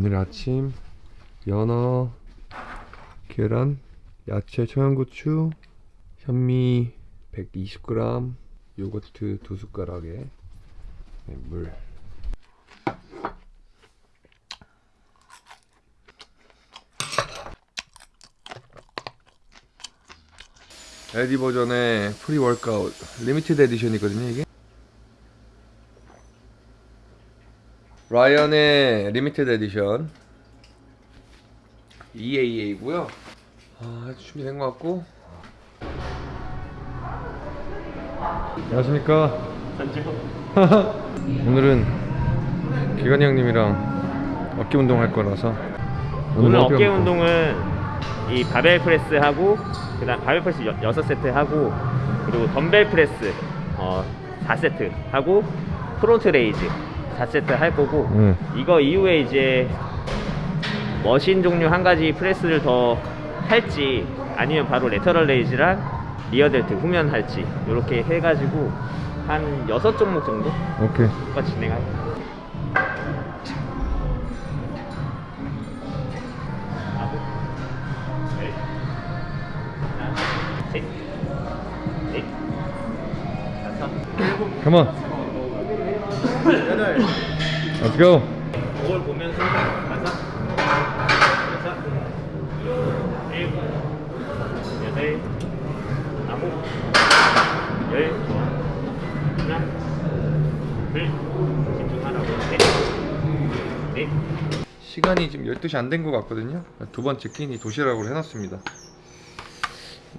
오늘 아침 연어, 계란, 야채, 청양고추, 현미 120g, 요거트 두 숟가락에 네, 물. 에디 버전의 pre-workout limited edition이거든요 이게 라이언의 limited edition. EAA고요. 아 준비된 것 같고. 안녕하십니까? 오늘은 기관이 형님이랑 어깨 운동 할 거라서 오늘 어깨 운동. 운동은 이 바벨 프레스 하고 그 다음 바벨 프레스 6세트 하고 그리고 덤벨 프레스 어 4세트 하고 front raise 4세트 할 거고 응. 이거 이후에 이제 machine 종류 한 가지 프레스를 더 할지 아니면 바로 lateral raise랑 rear delt 후면 할지 이렇게 해가지고 한 6종목 정도? 오케이. 가 진행할게요 on Let's go. 거울 보면서 다섯 여섯 일곱 여덟 아홉 열 하나 둘 집중하라고 넷넷 시간이 지금 12시 안 된 것 같거든요. 두 번째 끼니 도시락으로 해놨습니다.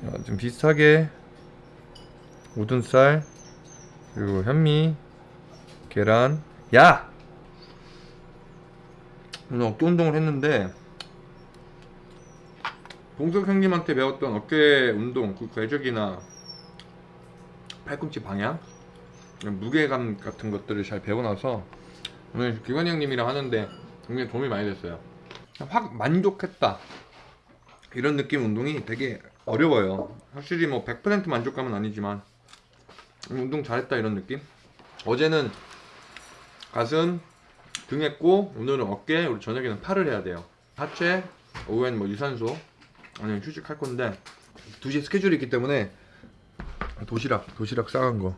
어, 좀 비슷하게 우둔살 그리고 현미 계란. 야! 오늘 어깨 운동을 했는데 동석 형님한테 배웠던 어깨 운동 그 궤적이나 팔꿈치 방향 무게감 같은 것들을 잘 배워놔서 오늘 기관이 형님이랑 하는데 굉장히 도움이 많이 됐어요. 확 만족했다. 이런 느낌 운동이 되게 어려워요. 확실히 뭐 100% 만족감은 아니지만 운동 잘했다 이런 느낌? 어제는 가슴 등 했고 오늘은 어깨 우리 저녁에는 팔을 해야 돼요. 하체 오후엔 뭐 유산소 아니면 휴식할 건데 2시에 스케줄이 있기 때문에 도시락 도시락 싸간 거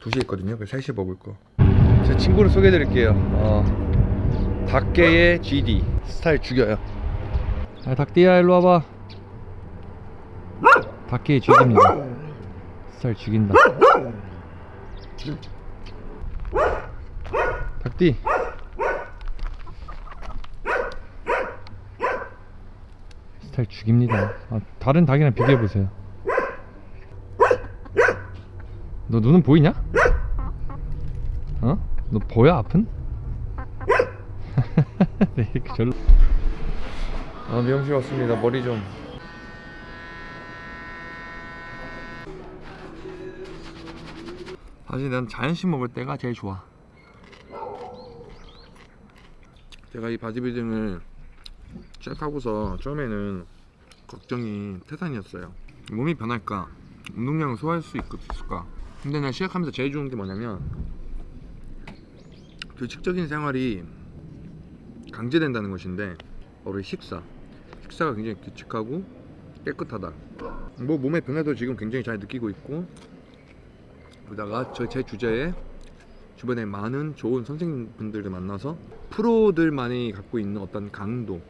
2시에 있거든요. 그래서 3시에 먹을 거제 친구를 소개해 드릴게요. 어, 닭게의 GD 스타일 죽여요. 아, 닭띠야 일로 와봐. 닭게의 GD입니다. 스타일 죽인다 닭띠 스타일 죽입니다. 아, 다른 닭이랑 비교해보세요. 너 눈은 보이냐? 어? 너 보여 아픈? 네, 이렇게 절로. 아 미용실 왔습니다. 머리 좀. 사실 난 자연식 먹을 때가 제일 좋아 제가 이 바디빌딩을 시작하고서 처음에는 걱정이 태산이었어요. 몸이 변할까? 운동량을 소화할 수 있- 있을까? 근데 난 시작하면서 제일 좋은 게 뭐냐면 규칙적인 생활이 강제된다는 것인데 이 식사. 식사가 굉장히 규칙하고 깨끗하다. 뭐 몸의 변화도 지금 굉장히 잘 느끼고 있고 그러다가 저 제 주제에 주변에 많은 좋은 선생님분들을 만나서 프로들만이 갖고 있는 어떤 강도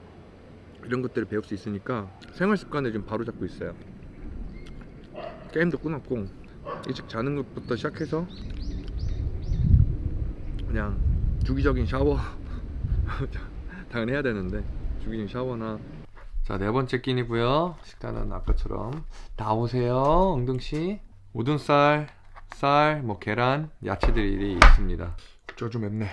이런 것들을 배울 수 있으니까 생활 습관을 좀 바로 잡고 있어요. 게임도 끊었고 일찍 자는 것부터 시작해서 그냥 주기적인 샤워. 당연히 해야 되는데 주기적인 샤워나. 자 네 번째 끼니고요. 식단은 아까처럼. 나오세요 엉둥씨. 우둔살 쌀, 뭐 계란, 야채들이 있습니다. 저좀 맵네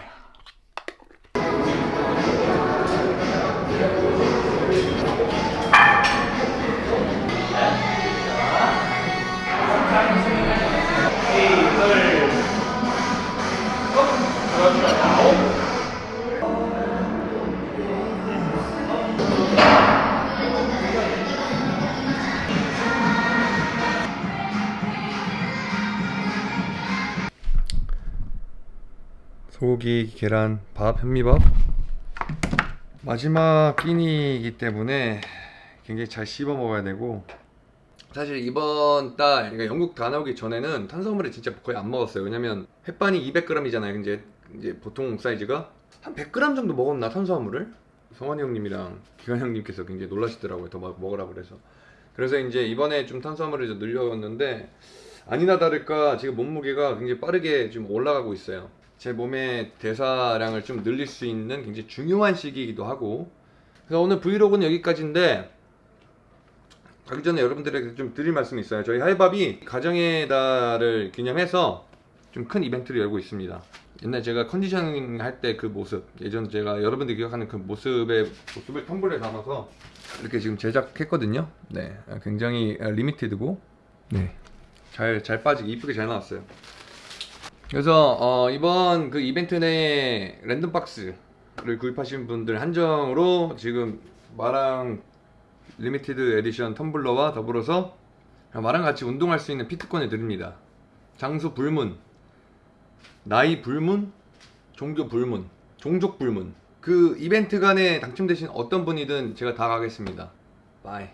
소고기, 계란, 밥, 현미밥. 마지막 끼니이기 때문에 굉장히 잘 씹어 먹어야 되고. 사실 이번 달 그러니까 영국 다 나오기 전에는 탄수화물을 진짜 거의 안 먹었어요. 왜냐면 햇반이 200g이잖아요. 이제 이제 보통 사이즈가. 한 100g 정도 먹었나 탄수화물을? 성환이 형님이랑 기관 형님께서 굉장히 놀라시더라고요. 더막 먹으라 그래서. 그래서 이제 이번에 좀 탄수화물을 좀 늘렸는데 아니나 다를까 지금 몸무게가 굉장히 빠르게 지금 올라가고 있어요 제 몸의 대사량을 좀 늘릴 수 있는 굉장히 중요한 시기이기도 하고 그래서 오늘 브이로그는 여기까지인데 가기 전에 여러분들에게 좀 드릴 말씀이 있어요. 저희 하이밥이 가정의 달을 기념해서 좀 큰 이벤트를 열고 있습니다. 옛날 제가 컨디셔닝 할 때 그 모습, 예전 제가 여러분들이 기억하는 그 모습의 모습을 텀블러에 담아서 이렇게 지금 제작했거든요. 네, 굉장히 limited고, 네, 잘잘 빠지게 이쁘게 잘 나왔어요. 그래서 어, 이번 그 이벤트 내에 랜덤 박스를 구입하신 분들 한정으로 지금 말왕 limited edition 텀블러와 더불어서 마랑 같이 운동할 수 있는 PT권을 드립니다. 장소 불문, 나이 불문, 종교 불문, 종족 불문. 그 이벤트 간에 당첨되신 어떤 분이든 제가 다 가겠습니다. 바이.